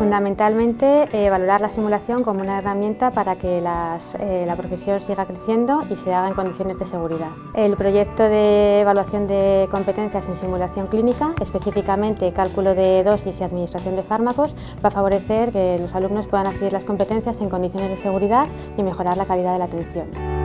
Fundamentalmente eh, valorar la simulación como una herramienta para que eh, la profesión siga creciendo y se haga en condiciones de seguridad. El proyecto de evaluación de competencias en simulación clínica, específicamente cálculo de dosis y administración de fármacos, va a favorecer que los alumnos puedan adquirir las competencias en condiciones de seguridad y mejorar la calidad de la atención.